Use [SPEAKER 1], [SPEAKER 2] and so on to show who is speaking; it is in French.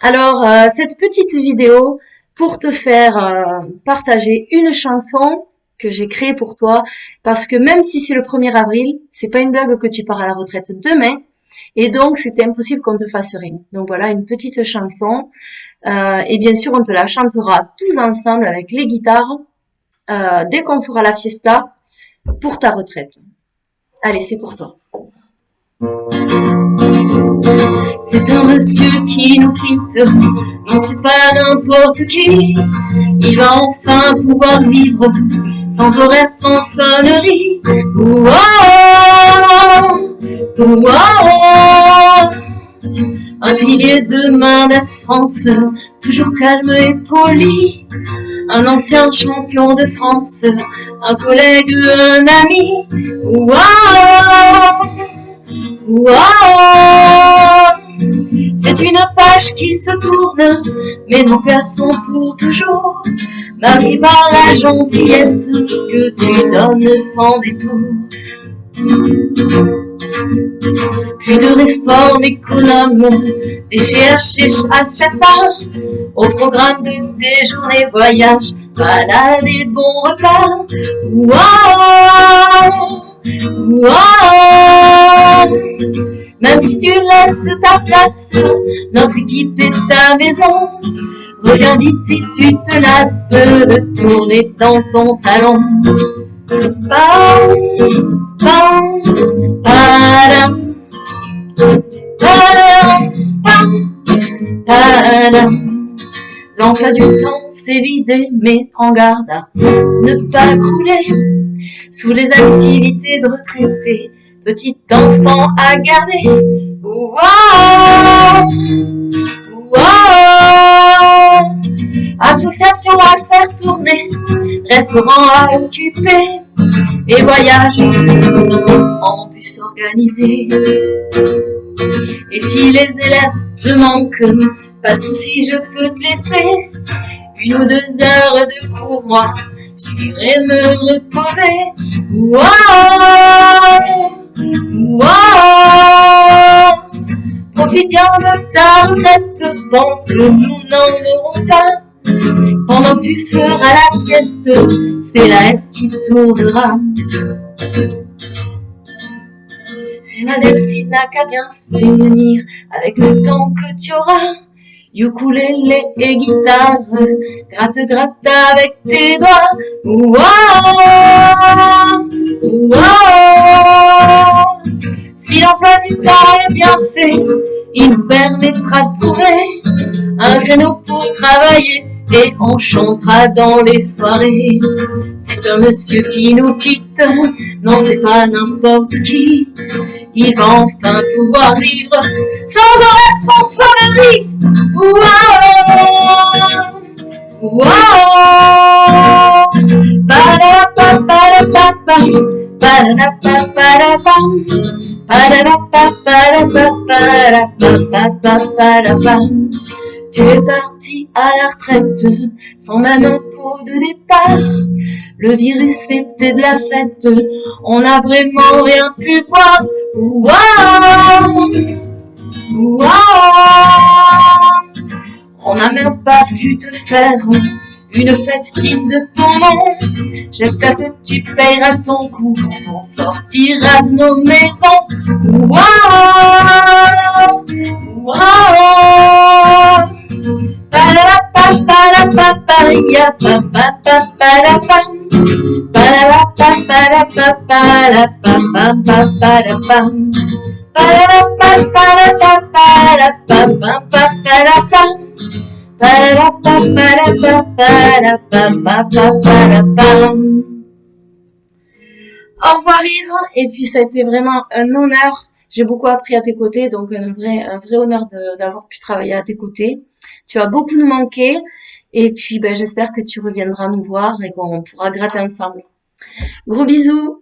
[SPEAKER 1] Alors, euh, cette petite vidéo pour te faire euh, partager une chanson que j'ai créée pour toi, parce que même si c'est le 1er avril, c'est pas une blague que tu pars à la retraite demain, et donc c'était impossible qu'on te fasse rien. Donc voilà, une petite chanson, euh, et bien sûr on te la chantera tous ensemble avec les guitares, dès qu'on fera la fiesta, pour ta retraite. Allez, c'est pour toi. C'est un monsieur qui nous quitte, non c'est pas n'importe qui. Il va enfin pouvoir vivre sans horaire, sans sonnerie. Un pilier de main d'assurance, toujours calme et poli. Un ancien champion de France, un collègue, un ami. Wow, Wow Une page qui se tourne, mais nos cœurs sont pour toujours marqués par la gentillesse que tu donnes sans détour. Plus de réformes économes, des chercheurs à au programme de tes journées voyages, balades et bons repas. Wow même si tu laisses ta place, notre équipe est ta maison. Reviens vite si tu te lasses de tourner dans ton salon. L'emploi du temps s'est vidé, mais prends garde à ne pas crouler sous les activités de retraités, petit enfant à garder. Wow, wow, association à faire tourner, restaurant à occuper et voyage en bus organisé. Et si les élèves te manquent, pas de souci, je peux te laisser une ou deux heures de cours, moi, j'irai me reposer. Wow, wow. Profite bien de ta retraite, pense que nous n'en aurons pas. Pendant que tu feras la sieste, c'est la S qui tournera. Philadelphie n'a qu'à bien se démunir avec le temps que tu auras ukulélé et guitare, gratte gratte avec tes doigts. Wow. Si l'emploi du temps est bien fait, il nous permettra de trouver un créneau pour travailler et on chantera dans les soirées. C'est un monsieur qui nous quitte, non c'est pas n'importe qui. Il va enfin pouvoir vivre sans horaire, sans sonnerie. Wow, wow. Tu es parti à la retraite sans même un pot de départ. Le virus était de la fête, on n'a vraiment rien pu boire. Wow, wow, on n'a même pas pu te faire une fête digne de ton nom. J'espère que tu payeras ton coup quand on sortira de nos maisons. Wow, wow. Au revoir Yves, et puis ça a été vraiment un honneur. J'ai beaucoup appris à tes côtés, donc un vrai, un vrai honneur d'avoir pu travailler à tes côtés. Tu vas beaucoup nous manquer, et puis ben, j'espère que tu reviendras nous voir et qu'on pourra gratter ensemble. Gros bisous